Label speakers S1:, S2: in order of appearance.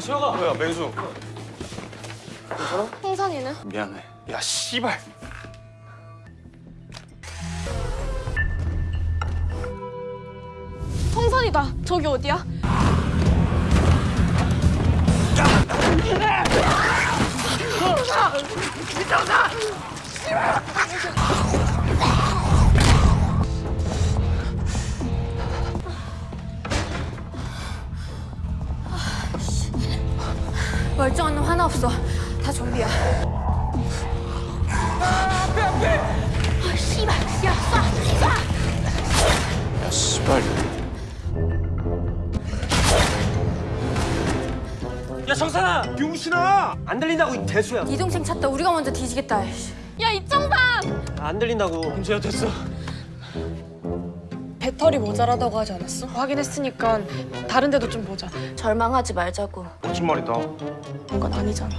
S1: 수혁아
S2: 뭐야 맹수
S3: 홍선이는?
S2: 미안해 야 씨발
S3: 홍선이다. 저기 어디야? 멀쩡한 놈 하나 없어. 다 좀비야. 아, 씨발. 야, 쏴! 쏴!
S2: 야 씨발
S1: 야 정산아
S4: 용신아! 안 들린다고 이 대수야.
S3: 이 동생 찾다 우리가 먼저 뒤지겠다. 야 이정상!
S4: 안 들린다고.
S1: 홍수야 됐어
S5: 배터리 모자라다고 하지 않았어? 확인했으니까 다른 데도 좀 보자.
S3: 절망하지 말자고.
S2: 거짓말이다
S5: 그건 아니잖아.